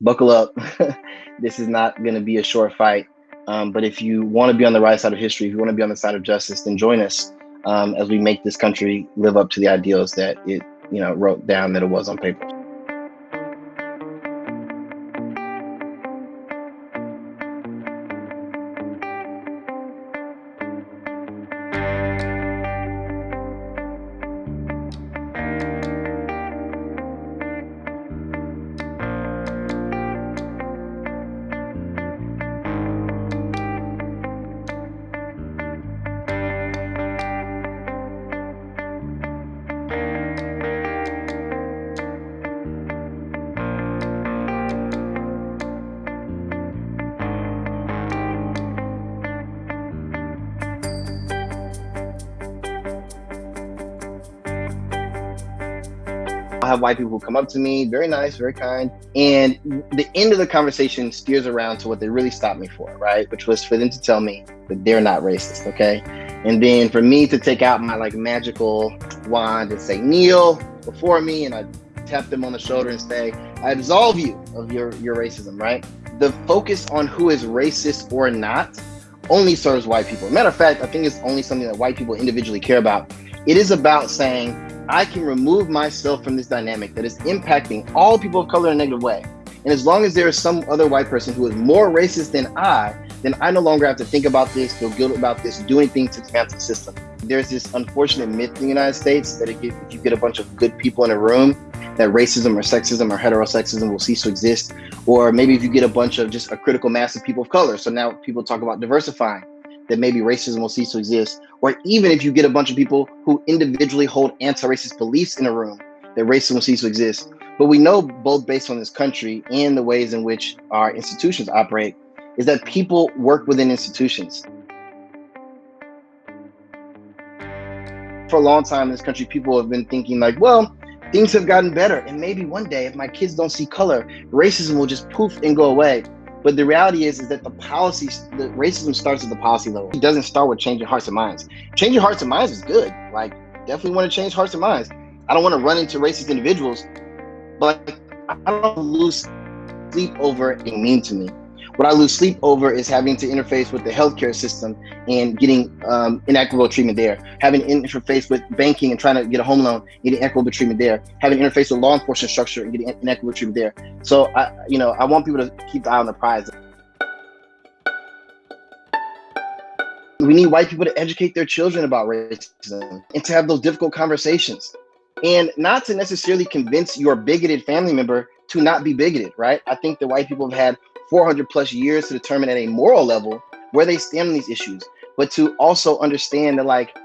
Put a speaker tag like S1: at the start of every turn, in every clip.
S1: buckle up. this is not going to be a short fight. Um, but if you want to be on the right side of history, if you want to be on the side of justice, then join us um, as we make this country live up to the ideals that it, you know, wrote down that it was on paper. I have white people who come up to me, very nice, very kind. And the end of the conversation steers around to what they really stopped me for, right? Which was for them to tell me that they're not racist, okay? And then for me to take out my like magical wand and say, kneel before me, and I tap them on the shoulder and say, I absolve you of your, your racism, right? The focus on who is racist or not only serves white people. Matter of fact, I think it's only something that white people individually care about. It is about saying, I can remove myself from this dynamic that is impacting all people of color in a negative way. And as long as there is some other white person who is more racist than I, then I no longer have to think about this, feel guilt about this, do anything to dismantle the system. There's this unfortunate myth in the United States that if you get a bunch of good people in a room, that racism or sexism or heterosexism will cease to exist. Or maybe if you get a bunch of just a critical mass of people of color. So now people talk about diversifying that maybe racism will cease to exist, or even if you get a bunch of people who individually hold anti-racist beliefs in a room, that racism will cease to exist. But we know both based on this country and the ways in which our institutions operate, is that people work within institutions. For a long time in this country, people have been thinking like, well, things have gotten better. And maybe one day, if my kids don't see color, racism will just poof and go away. But the reality is, is that the policy, the racism starts at the policy level. It doesn't start with changing hearts and minds. Changing hearts and minds is good. Like, definitely want to change hearts and minds. I don't want to run into racist individuals, but I don't lose sleep over being mean to me. What I lose sleep over is having to interface with the healthcare system and getting um, inequitable treatment there. Having to interface with banking and trying to get a home loan, getting equitable treatment there. Having to interface with law enforcement structure and getting inequitable treatment there. So I, you know, I want people to keep the eye on the prize. We need white people to educate their children about racism and to have those difficult conversations and not to necessarily convince your bigoted family member to not be bigoted, right? I think the white people have had 400 plus years to determine at a moral level where they stand on these issues, but to also understand that like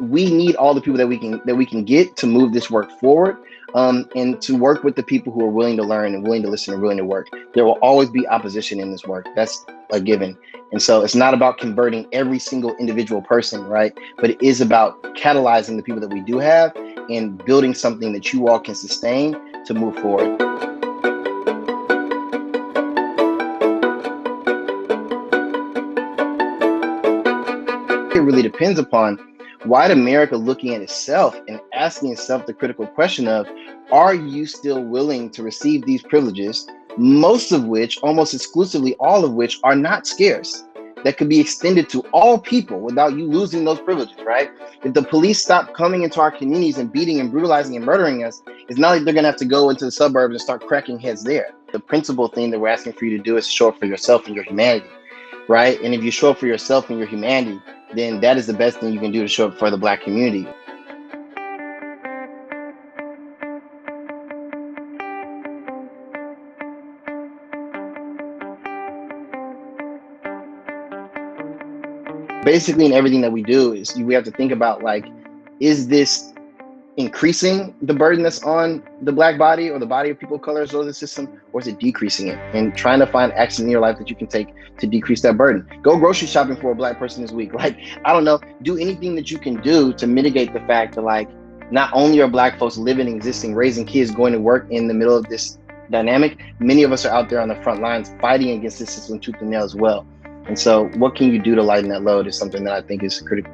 S1: we need all the people that we can that we can get to move this work forward um, and to work with the people who are willing to learn and willing to listen and willing to work. There will always be opposition in this work. That's a given. And so it's not about converting every single individual person, right? But it is about catalyzing the people that we do have and building something that you all can sustain to move forward. It really depends upon white America looking at itself and asking itself the critical question of, are you still willing to receive these privileges, most of which, almost exclusively all of which are not scarce, that could be extended to all people without you losing those privileges, right? If the police stop coming into our communities and beating and brutalizing and murdering us, it's not like they're gonna have to go into the suburbs and start cracking heads there. The principal thing that we're asking for you to do is to show up for yourself and your humanity, right? And if you show up for yourself and your humanity, then that is the best thing you can do to show up for the black community. Basically, in everything that we do is we have to think about like, is this increasing the burden that's on the black body or the body of people of color or the system, or is it decreasing it? And trying to find action in your life that you can take to decrease that burden. Go grocery shopping for a black person this week. Like, I don't know, do anything that you can do to mitigate the fact that like, not only are black folks living, existing, raising kids, going to work in the middle of this dynamic, many of us are out there on the front lines fighting against this system tooth and nail as well. And so what can you do to lighten that load is something that I think is critical.